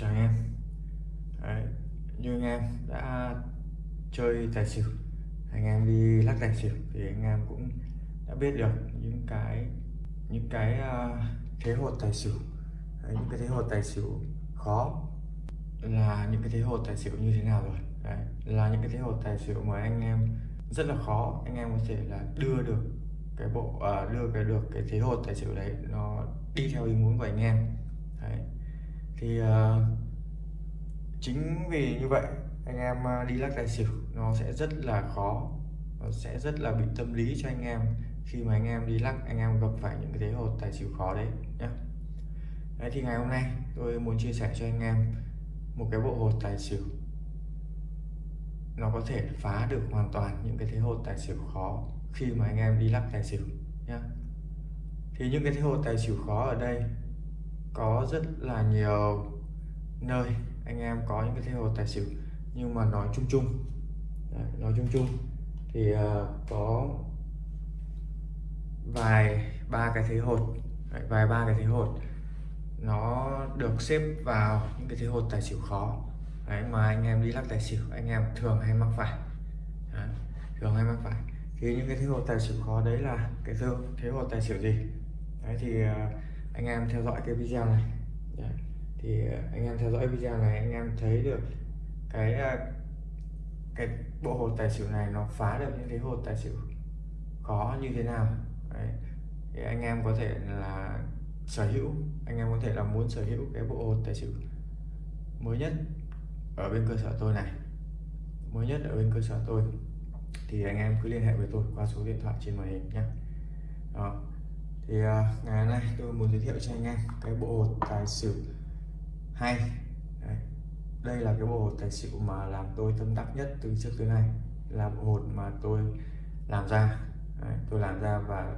chào anh em. Đấy, như anh em đã chơi tài xỉu anh em đi lắc tài xỉu thì anh em cũng đã biết được những cái những cái uh, thế hột tài xỉu. Đấy, những cái thế hột tài xỉu khó là những cái thế hột tài xỉu như thế nào rồi. Đấy, là những cái thế hột tài xỉu mà anh em rất là khó anh em có thể là đưa được cái bộ uh, đưa cái được cái thế hột tài xỉu đấy nó đi theo ý muốn của anh em. Đấy thì uh, chính vì như vậy anh em ờ, đi lắc tài xỉu nó sẽ rất là khó nó sẽ rất là bị tâm lý cho anh em. Khi mà anh em đi lắc anh em gặp phải những cái thế hột tài xỉu khó đấy nhé đấy thì ngày hôm nay tôi muốn chia sẻ cho anh em một cái bộ hột tài xỉu. Nó có thể phá được hoàn toàn những cái thế hột tài xỉu khó khi mà anh em đi lắc tài xỉu nhé thì những cái thế hột tài xỉu khó ở đây có rất là nhiều nơi anh em có những cái thế hồ tài xỉu nhưng mà nói chung chung. Đấy, nói chung chung thì uh, có vài ba cái thế hột Đấy, vài ba cái thế hột nó được xếp vào những cái thế hột tài xỉu khó. Đấy, mà anh em đi lắc tài xỉu anh em thường hay mắc phải. Đấy, thường hay mắc phải. Thì những cái thế hột tài xỉu khó đấy là cái thế hột tài xỉu gì? Đấy thì uh, anh em theo dõi cái video này. Đấy. thì ờ, anh em theo dõi video này, anh em thấy được cái ờ, cái bộ hồ tài xỉu này nó phá được những cái hồ tài xỉu khó như thế nào. Đấy. thì anh em có thể là sở hữu, anh em có thể là muốn sở hữu cái bộ hồ tài xỉu mới nhất ở bên cơ sở tôi này. Mới nhất ở bên cơ sở tôi. Thì anh em cứ liên hệ với tôi qua số điện thoại trên màn hình nhé đó thì à, ngày hôm nay tôi muốn giới thiệu cho anh em cái bộ hột tài xỉu hay. Đấy. đây là cái bộ hột tài xỉu mà làm tôi tâm đắc nhất từ trước tới nay. Là bộ hột mà tôi làm ra. Đấy, tôi làm ra và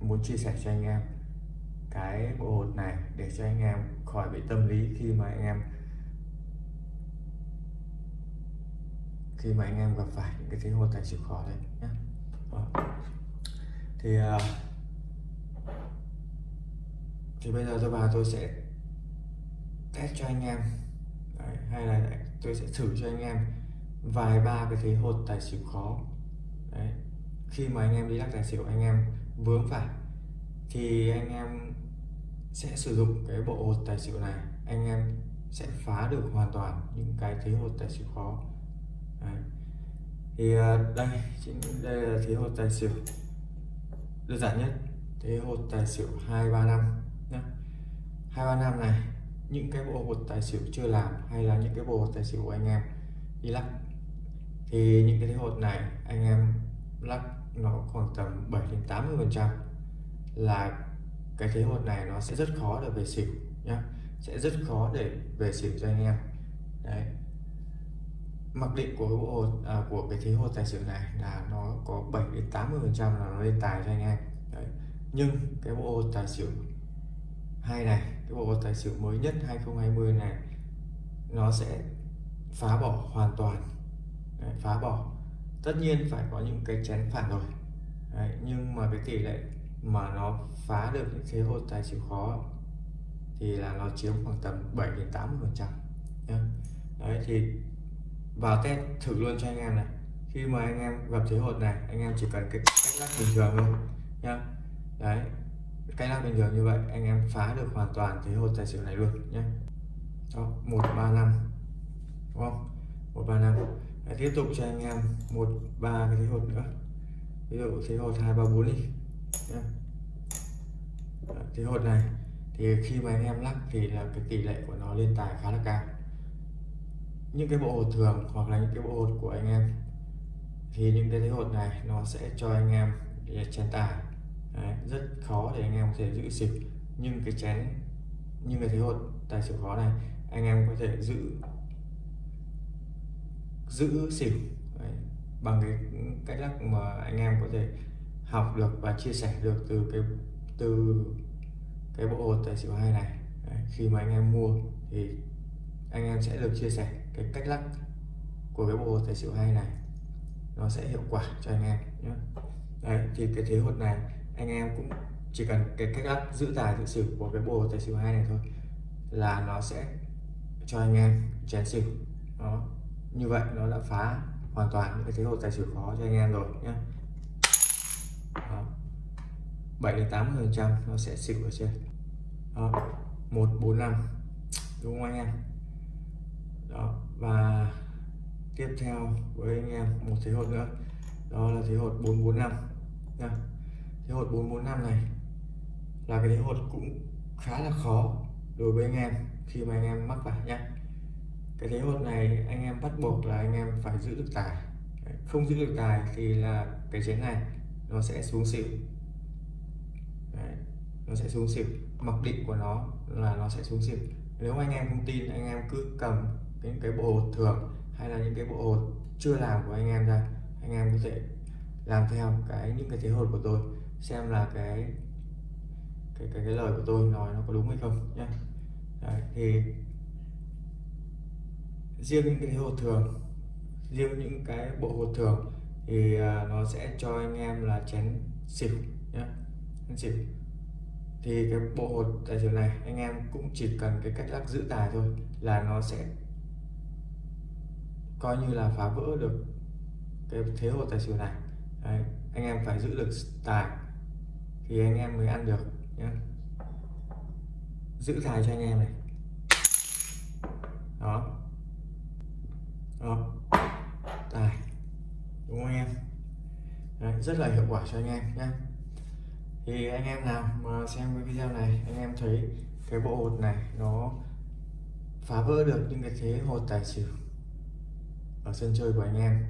muốn chia sẻ cho anh em cái bộ hột này để cho anh em khỏi bị tâm lý khi mà anh em khi mà anh em gặp phải những cái thế hột tài xỉu khó đấy nhé thì uh, thì bây giờ tôi vào tôi sẽ test cho anh em. Đấy, hay là tôi sẽ thử cho anh em vài ba cái thế hột tài xỉu khó. Đấy. khi mà anh em đi lắc tài xỉu anh em vướng phải thì anh em sẽ sử dụng cái bộ hột tài xỉu này. Anh em sẽ phá được hoàn toàn những cái thế hột tài xỉu khó. Đấy. thì à, đây chính đây là thế hột tài xỉu đơn giản nhất. Thế hột tài xỉu hai ba năm hai ba năm này những cái bộ hột tài xỉu chưa làm hay là những cái bộ hột tài xỉu của anh em đi lắc. Thì những cái thế hột này anh em lắc nó khoảng tầm 7 đến 80 phần trăm là cái thế hột này nó sẽ rất khó để về xỉu nhé sẽ rất khó để về xỉu cho anh em. Đấy. Mặc định của cái bộ hột à, của cái thế hột tài xỉu này là nó có 7 đến 80 phần trăm là nó lên tài cho anh em. Đấy. nhưng cái bộ hột tài xỉu hai này bộ tài xỉu mới nhất 2020 này nó sẽ phá bỏ hoàn toàn. Đấy, phá bỏ. Tất nhiên phải có những cái chén phản rồi Đấy, nhưng mà cái tỷ lệ mà nó phá được những thế hột tài xỉu khó thì là nó chiếm khoảng tầm 7 đến 8 phần trăm đấy thì vào test thử luôn cho anh em này. Khi mà anh em gặp thế hột này anh em chỉ cần cái cách lắc bình thường thôi nhá. Đấy cái lắc bình thường như vậy, anh em phá được hoàn toàn thế hột tài xỉu này luôn nhé. Đó, một ba năm, đúng không? một ba năm. Tiếp tục cho anh em một ba cái thế hột nữa. Ví dụ thế hột hai ba bốn đi, nhé. thế hột này thì khi mà anh em lắc thì là cái tỷ lệ của nó lên tài khá là cao. Những cái bộ hột thường hoặc là những cái bộ hột của anh em thì những cái thế hột này nó sẽ cho anh em chén tài. Đấy, rất khó để anh em có thể giữ xỉu nhưng cái chén nhưng cái thế hột tài xỉu khó này anh em có thể giữ giữ xỉu Đấy, bằng cái cách lắc mà anh em có thể học được và chia sẻ được từ cái từ cái bộ hột tài xỉu hai này. Đấy, khi mà anh em mua thì anh em sẽ được chia sẻ cái cách lắc của cái bộ hột tài xỉu hai này. Nó sẽ hiệu quả cho anh em nhé. Đấy, thì cái thế hột này anh em cũng chỉ cần cái cách lắc giữ tài giữ xỉu của cái bộ tài xỉu hai này thôi là nó sẽ cho anh em chén xỉu. Đó. Như vậy nó đã phá hoàn toàn những cái thế hột tài xỉu khó cho anh em rồi nhé 7 đến 80 phần trăm nó sẽ xỉu ở trên. Đó. 145 đúng không anh em? Đó. Và tiếp theo với anh em một thế hột nữa. Đó là thế hột 445 nha thế hột 445 này là cái thế hột cũng khá là khó đối với anh em khi mà anh em mắc vào nhé cái thế hột này anh em bắt buộc là anh em phải giữ được tài. Không giữ được tài thì là cái chén này nó sẽ xuống xỉu. Đấy, nó sẽ xuống xỉu. Mặc định của nó là nó sẽ xuống xỉu. Nếu anh em không tin anh em cứ cầm những cái bộ hột thường hay là những cái bộ hột chưa làm của anh em ra anh em có thể làm theo cái những cái thế hột của tôi xem là cái cái cái, cái lời của tôi nói nó có đúng hay không nhé Đấy, thì riêng những cái hột thường riêng những cái bộ hột thường thì à, nó sẽ cho anh em là chén xỉu nhé chén xỉu. Thì cái bộ hột tài xỉu này anh em cũng chỉ cần cái cách lắc giữ tài thôi là nó sẽ coi như là phá vỡ được cái thế hột tài xỉu này. Đấy, anh em phải giữ được tài thì anh em mới ăn được nhé giữ dài cho anh em này. Đó. Đó. Tài. Đúng không anh em? Đấy, rất là hiệu quả cho anh em nhé thì anh em nào mà xem cái video này anh em thấy cái bộ hột này nó phá vỡ được những cái thế hột tài xỉu ở sân chơi của anh em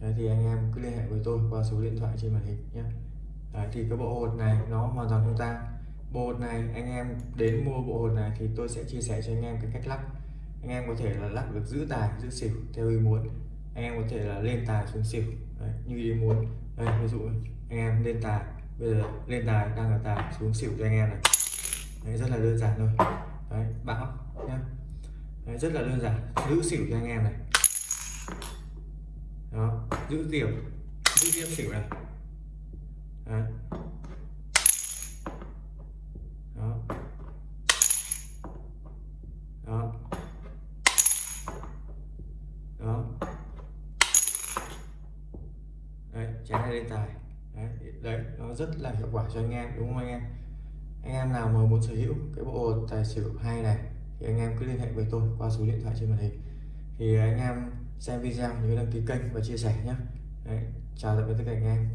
Đấy, thì anh em cứ liên hệ với tôi qua số điện thoại trên màn hình nhé Đấy, thì cái bộ hột này nó hoàn toàn không tang. Bộ hột này anh em đến mua bộ hột này thì tôi sẽ chia sẻ cho anh em cái cách lắc. Anh em có thể là lắc được giữ tài giữ xỉu theo ý muốn. Anh em có thể là lên tài xuống xỉu Đấy, như ý muốn. Đây ví dụ anh em lên tài bây giờ lên tài đang là tài xuống xỉu cho anh em này. Đấy, rất là đơn giản thôi. Đấy, bão nhá. Đấy, rất là đơn giản. Giữ xỉu cho anh em này. Đó giữ điểm giữ điểm xỉu này. Đấy. đó. Đó. Đó. Đấy trái này lên tài. Đấy, đấy nó rất là hiệu quả cho anh em đúng không anh em? Anh em nào mà muốn sở hữu cái bộ tài xỉu hay này thì anh em cứ liên hệ với tôi qua số điện thoại trên màn hình. Thì anh em xem video nhớ đăng ký kênh và chia sẻ nhé. Đấy, chào tạm biệt tất cả anh em.